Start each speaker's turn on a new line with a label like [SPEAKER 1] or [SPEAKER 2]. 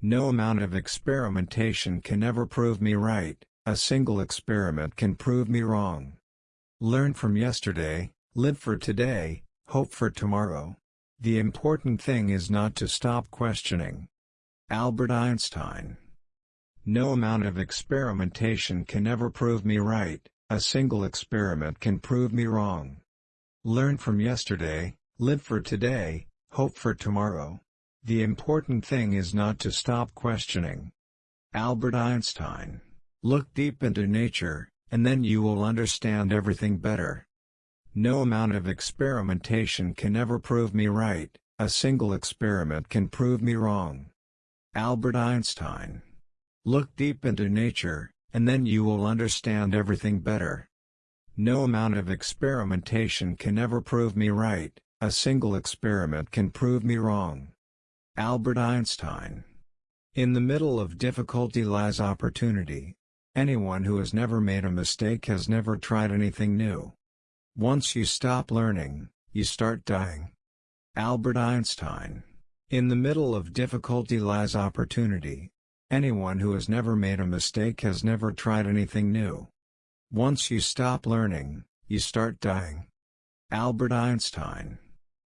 [SPEAKER 1] No amount of experimentation can ever prove me right, a single experiment can prove me wrong. Learn from yesterday, live for today, hope for tomorrow. The important thing is not to stop questioning. Albert Einstein No amount of experimentation can ever prove me right, a single experiment can prove me wrong. Learn from yesterday, live for today, hope for tomorrow. The important thing is not to stop questioning. Albert Einstein Look deep into nature, and then you will understand everything better. No amount of experimentation can ever prove me right, a single experiment can prove me wrong. Albert Einstein. Look deep into nature, and then you will understand everything better. No amount of experimentation can ever prove me right, a single experiment can prove me wrong. Albert Einstein. In the middle of difficulty lies opportunity. Anyone who has never made a mistake has never tried anything new. Once you stop learning, you start dying. Albert Einstein. In the middle of difficulty lies opportunity. Anyone who has never made a mistake has never tried anything new. Once you stop learning, you start dying. Albert Einstein